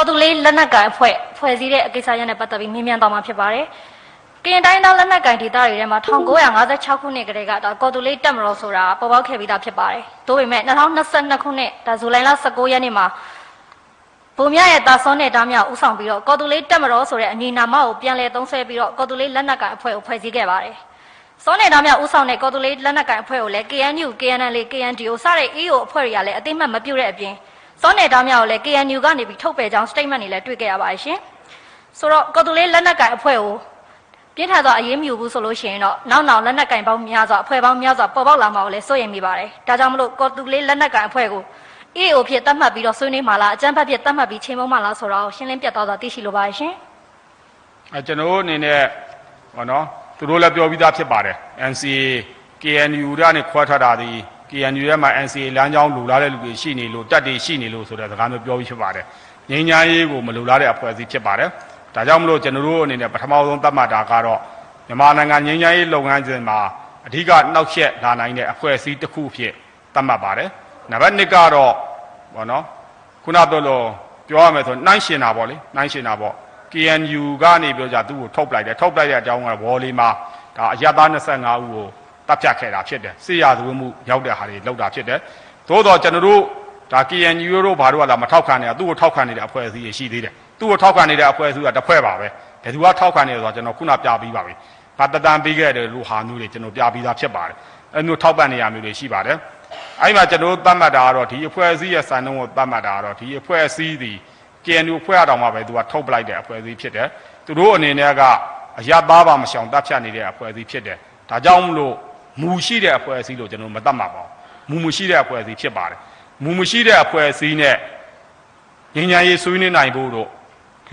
ကော်တူလေးလက်နက်ကင်အဖွဲ့ဖွဲ့စည်းတဲ့အကိစ္စရပ်နဲ့ပတ်သက်ပြီးမြင်မြန်သွားမှာဖြစ်ပါတယ်။ကရင်တိုင်းသားလက်နက်ကင်ဒေသတွေထဲမှာ1956ခုနှစ်ကတည်းကဒါကော်တူလေးတက်မတော်ဆိုတာပေါ်ပေါက်ခဲ့ပြီးသားဖြစ်ပါတယ်။ဒါပေမဲ့2022ခုနှစ်ဒါဇူလိုင်လ19ရက်နေ့မှာဗိုလ်မြရဲ့တာစောနဲ့တားမြောက်ဥဆောင်ပြီးတော့ကော်တူလေးတက်မတော်ဆိုတဲ့အမည်နာမကိုပြန်လည်သုံးဆွဲပြီးတော့ကော်တူလေးလက်နက်ကင်အဖွဲ့ကိုဖွဲ့စည်းခဲ့ပါတယ်။စောနေတာမြောက်ဥဆောင်တဲ့ကော်တူလေးလက်နက်ကင်အဖွဲ့ကိုလည်း KNU, KNL, KNDO စတဲ့ EO အဖွဲ့တွေကလည်းအသိမှတ်မပြုတဲ့အပြင် စောနေတာမြောက်ကိုလည်း KNU ကနေပြီးထုတ်ပယ်ကြောင်း statement တွေလည်းတွေ့ခဲ့ရပါတယ်ရှင်။ဆိုတော့ကော်တူလေးလက်နက်ကင်အဖွဲ့ကိုပြင်းထန်စွာအရေးမယူဘူးဆိုလို့ရှိရင်တော့နောက်နောက်လက်နက်ကင်ပေါင်းများစွာအဖွဲ့ပေါင်းများစွာပေါ်ပေါက်လာမှာကိုလည်းစိုးရိမ်မိပါတယ်။ဒါကြောင့်မလို့ကော်တူလေးလက်နက်ကင်အဖွဲ့ကို EO ဖြစ်သတ်မှတ်ပြီးတော့ဆွေးနွေးမှာလားအကြမ်းဖက်ဖြစ်သတ်မှတ်ပြီးချိန်မုံမှာလားဆိုတော့ရှင်းလင်းပြတ်သွားစွာသိရှိလိုပါတယ်ရှင်။အဲကျွန်တော်တို့အနေနဲ့ဟောနော်သူတို့လည်းပြောပြီးသားဖြစ်ပါတယ် NCA KNU ကနေခွဲထွက်တာဒီ KNU ရဲ့မှာ NCA လမ်းကြောင်းလူလာတဲ့လူတွေရှိနေလို့တက်တွေရှိနေလို့ဆိုတဲ့စကားမျိုးပြောပြီးဖြစ်ပါတယ်ငြိမ်းချမ်းရေးကိုမလူလာတဲ့အဖွဲ့အစည်းဖြစ်ပါတယ်ဒါကြောင့်မလို့ကျွန်တော်တို့အနေနဲ့ပထမဆုံးသတ်မှတ်တာကတော့မြန်မာနိုင်ငံငြိမ်းချမ်းရေးလုပ်ငန်းစဉ်မှာအဓိကနှောက်ယှက်လာနိုင်တဲ့အဖွဲ့အစည်းတစ်ခုဖြစ်သတ်မှတ်ပါတယ်နံပါတ်1ကတော့ဘောနော်ခုနပြောလို့ပြောရမယ်ဆိုနှိုင်းရှင်တာပေါ့လေနှိုင်းရှင်တာပေါ့ KNU ကနေပြောကြသူ့ကိုထုတ်ပလိုက်တယ်ထုတ်ပလိုက်တဲ့အကြောင်းကဝေါ်လီမှာဒါအရသား25ဦးကို တပ်ဖြတ်ခဲ့တာဖြစ်တယ်စစ်ရာဇဝတ်မှုရောက်တဲ့ဟာတွေလောက်တာဖြစ်တယ်သို့တော့ကျွန်တော်တို့ဒါ KNU တို့ဘာတို့ကလာမထောက်ခံနေတာသူ့ကိုထောက်ခံနေတဲ့အဖွဲ့အစည်းတွေရှိသေးတယ်သူ့ကိုထောက်ခံနေတဲ့အဖွဲ့အစည်းကတစ်ဖွဲ့ပါပဲဘယ်သူကထောက်ခံနေလဲဆိုတော့ကျွန်တော်ခုနပြပြီးပါပြီဘာတတန်ပေးခဲ့တယ်လို့ဟာမျိုးတွေကျွန်တော်ပြပြီးသားဖြစ်ပါတယ်အဲမျိုးထောက်ပံ့နေရမျိုးတွေရှိပါတယ်အဲ့မှာကျွန်တော်သတ်မှတ်တာကတော့ဒီအဖွဲ့အစည်းရဲ့စံနှုန်းကိုသတ်မှတ်တာကတော့ဒီအဖွဲ့အစည်းဒီ KNU ဖွဲ့ရတော့မှပဲသူကထုတ်ပလိုက်တဲ့အဖွဲ့အစည်းဖြစ်တယ်သူတို့အနေနဲ့ကအရသားပါမရှောင်တပ်ဖြတ်နေတဲ့အဖွဲ့အစည်းဖြစ်တယ်ဒါကြောင့်မလို့ မူရှိတဲ့အဖွဲ့အစည်းလို့ကျွန်တော်မသတ်မှတ်ပါဘူးမူမရှိတဲ့အဖွဲ့အစည်းဖြစ်ပါတယ်မူမရှိတဲ့အဖွဲ့အစည်းနဲ့ငញ្ញရေးဆွေးနွေးနိုင်ဖို့တို့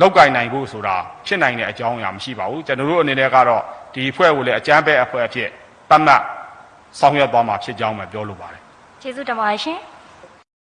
လောက်ကင်နိုင်ဖို့ဆိုတာဖြစ်နိုင်တဲ့အကြောင်းအရာမရှိပါဘူးကျွန်တော်တို့အနေနဲ့ကတော့ဒီအဖွဲ့ကိုလည်းအကြမ်းဖက်အဖွဲ့အဖြစ်သတ်မှတ်ဆောင်ရွက်သွားမှာဖြစ်ကြောင်းပဲပြောလိုပါတယ်ကျေးဇူးတင်ပါတယ်ရှင်။